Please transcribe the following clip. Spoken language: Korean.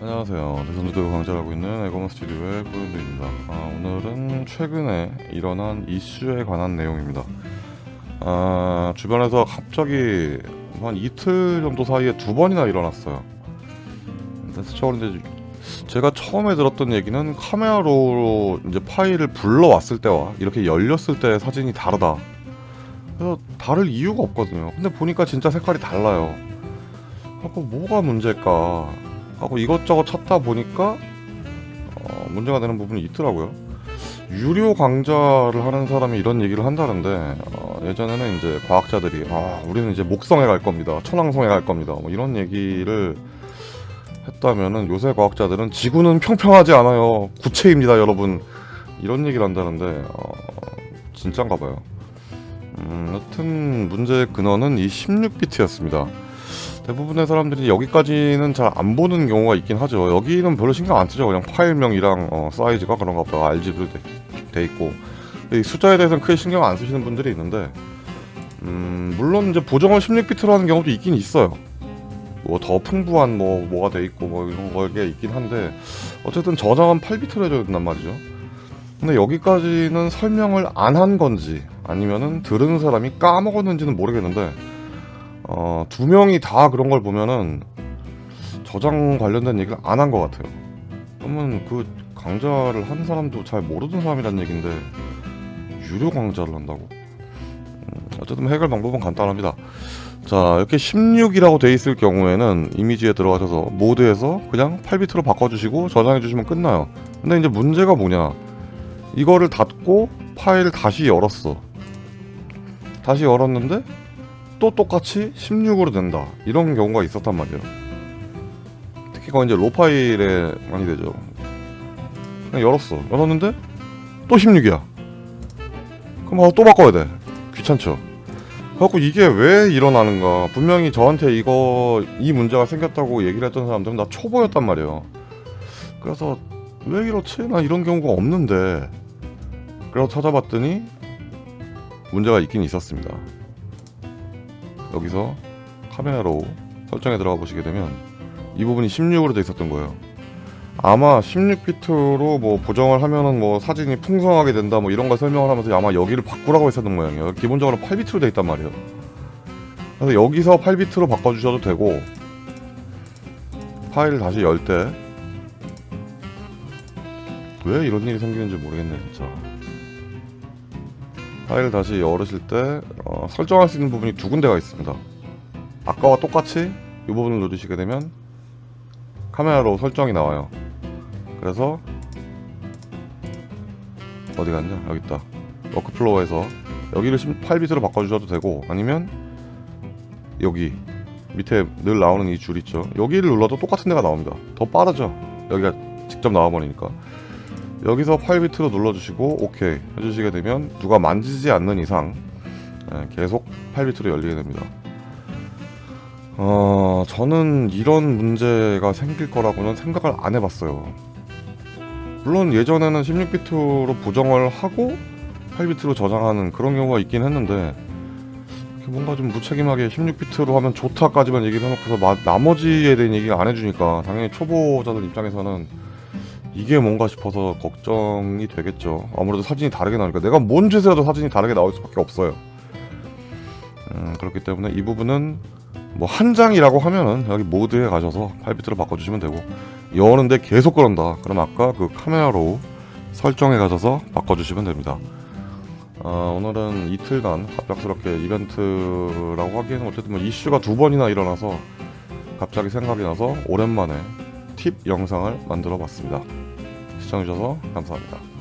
안녕하세요. 대선주도 강좌하고 있는 에고먼 스튜디오의 뿌윤두입니다. 아, 오늘은 최근에 일어난 이슈에 관한 내용입니다. 아, 주변에서 갑자기 한 이틀 정도 사이에 두 번이나 일어났어요. 이제 제가 처음에 들었던 얘기는 카메라로 이제 파일을 불러왔을 때와 이렇게 열렸을 때 사진이 다르다. 그래서 다를 이유가 없거든요. 근데 보니까 진짜 색깔이 달라요. 하고 뭐가 문제일까 하고 이것저것 찾다 보니까 어, 문제가 되는 부분이 있더라고요. 유료 강좌를 하는 사람이 이런 얘기를 한다는데 어, 예전에는 이제 과학자들이 아 우리는 이제 목성에 갈 겁니다, 천왕성에 갈 겁니다, 뭐 이런 얘기를 했다면은 요새 과학자들은 지구는 평평하지 않아요, 구체입니다, 여러분 이런 얘기를 한다는데 어, 진짠가 봐요. 음, 여튼 문제의 근원은 이 16비트였습니다. 대부분의 사람들이 여기까지는 잘 안 보는 경우가 있긴 하죠. 여기는 별로 신경 안 쓰죠. 그냥 파일명이랑 어, 사이즈가 그런가 보다 RGB로 돼, 돼 있고 이 숫자에 대해서는 크게 신경 안 쓰시는 분들이 있는데 음, 물론 이제 보정을 16비트로 하는 경우도 있긴 있어요. 뭐 더 풍부한 뭐 뭐가 돼 있고 뭐 이런 거게 있긴 한데 어쨌든 저장은 8비트로 해줘야 된단 말이죠. 근데 여기까지는 설명을 안 한 건지 아니면은 들은 사람이 까먹었는지는 모르겠는데 어, 두 명이 다 그런 걸 보면은 저장 관련된 얘기를 안 한 것 같아요. 그러면 그 강좌를 한 사람도 잘 모르는 사람이란 얘긴데 유료 강좌를 한다고? 음, 어쨌든 해결 방법은 간단합니다. 자 이렇게 16이라고 돼 있을 경우에는 이미지에 들어가셔서 모드에서 그냥 8비트로 바꿔주시고 저장해 주시면 끝나요. 근데 이제 문제가 뭐냐? 이거를 닫고 파일을 다시 열었어. 다시 열었는데 또 똑같이 16으로 된다. 이런 경우가 있었단 말이에요. 특히 그건 이제 로 파일에 많이 되죠. 그냥 열었어. 열었는데 또 16이야. 그럼 아, 또 바꿔야 돼. 귀찮죠? 그래갖고 이게 왜 일어나는가? 분명히 저한테 이거 이 문제가 생겼다고 얘기를 했던 사람들은 다 초보였단 말이에요. 그래서 왜 이렇지? 나 이런 경우가 없는데. 그래서 찾아봤더니 문제가 있긴 있었습니다 여기서 카메라로 설정에 들어가 보시게 되면 이 부분이 16으로 돼 있었던 거예요. 아마 16비트로 뭐 보정을 하면은 뭐 사진이 풍성하게 된다 뭐 이런 걸 설명을 하면서 아마 여기를 바꾸라고 했었던 모양이에요. 기본적으로 8비트로 돼 있단 말이에요. 그래서 여기서 8비트로 바꿔주셔도 되고 파일을 다시 열 때 왜 이런 일이 생기는지 모르겠네 진짜. 파일을 다시 열으실 때 어, 설정할 수 있는 부분이 두 군데가 있습니다. 아까와 똑같이 이 부분을 누르시게 되면 카메라로 설정이 나와요. 그래서 어디 갔냐? 여기 있다. 워크플로어에서 여기를 8비트로 바꿔주셔도 되고 아니면 여기 밑에 늘 나오는 이 줄 있죠. 여기를 눌러도 똑같은 데가 나옵니다. 더 빠르죠. 여기가 직접 나와버리니까. 여기서 8비트로 눌러주시고 OK 해주시게 되면 누가 만지지 않는 이상 예, 계속 8비트로 열리게 됩니다. 어, 저는 이런 문제가 생길 거라고는 생각을 안 해봤어요. 물론 예전에는 16비트로 보정을 하고 8비트로 저장하는 그런 경우가 있긴 했는데 뭔가 좀 무책임하게 16비트로 하면 좋다까지만 얘기를 해놓고서 마, 나머지에 대한 얘기를 안 해주니까 당연히 초보자들 입장에서는 이게 뭔가 싶어서 걱정이 되겠죠. 아무래도 사진이 다르게 나오니까 내가 뭔 짓을 해도 사진이 다르게 나올 수밖에 없어요. 음, 그렇기 때문에 이 부분은 뭐 한 장이라고 하면은 여기 모드에 가셔서 8비트로 바꿔주시면 되고 여는데 계속 그런다. 그럼 아까 그 카메라로 설정에 가셔서 바꿔주시면 됩니다. 어, 오늘은 이틀간 갑작스럽게 이벤트라고 하기에는 어쨌든 뭐 이슈가 두 번이나 일어나서 갑자기 생각이 나서 오랜만에 팁 영상을 만들어 봤습니다. 시청해주셔서 감사합니다.